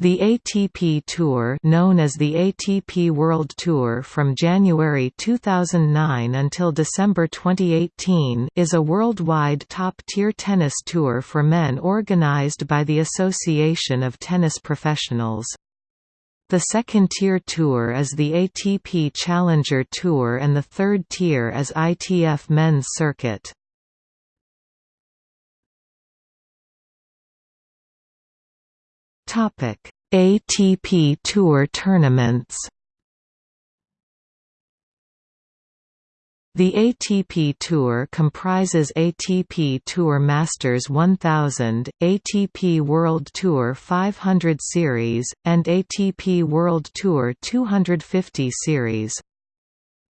The ATP Tour known as the ATP World Tour from January 2009 until December 2018 is a worldwide top-tier tennis tour for men organized by the Association of Tennis Professionals. The second-tier tour is the ATP Challenger Tour and the third tier is ITF Men's Circuit. Topic: ATP Tour tournaments. The ATP Tour comprises ATP Tour Masters 1000, ATP World Tour 500 Series, and ATP World Tour 250 Series.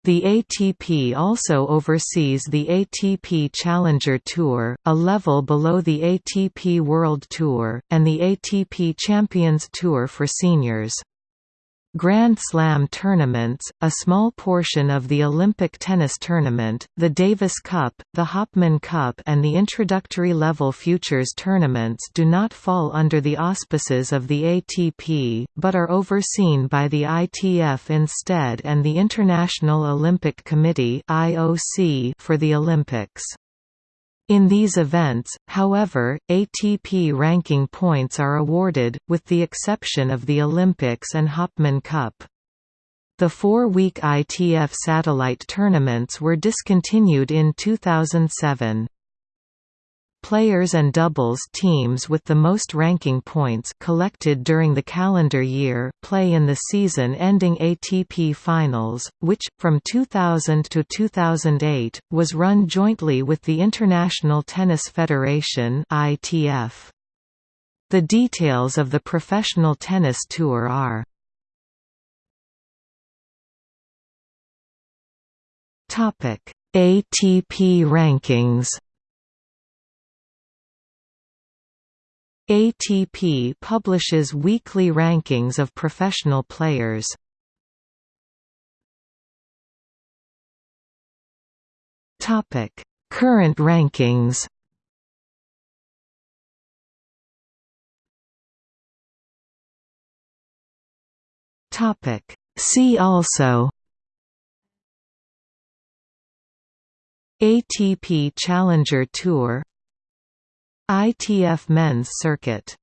The ATP also oversees the ATP Challenger Tour, a level below the ATP World Tour, and the ATP Champions Tour for seniors. Grand Slam tournaments, a small portion of the Olympic tennis tournament, the Davis Cup, the Hopman Cup and the introductory level futures tournaments do not fall under the auspices of the ATP, but are overseen by the ITF instead and the International Olympic Committee for the Olympics. In these events, however, ATP ranking points are awarded, with the exception of the Olympics and Hopman Cup. The four-week ITF satellite tournaments were discontinued in 2007. Players and doubles teams with the most ranking points collected during the calendar year play in the season-ending ATP Finals, which, from 2000 to 2008, was run jointly with the International Tennis Federation ITF. The details of the professional tennis tour are ATP rankings ATP publishes weekly rankings of professional players. Topic: Current rankings. Topic: See also ATP Challenger Tour ITF Men's Circuit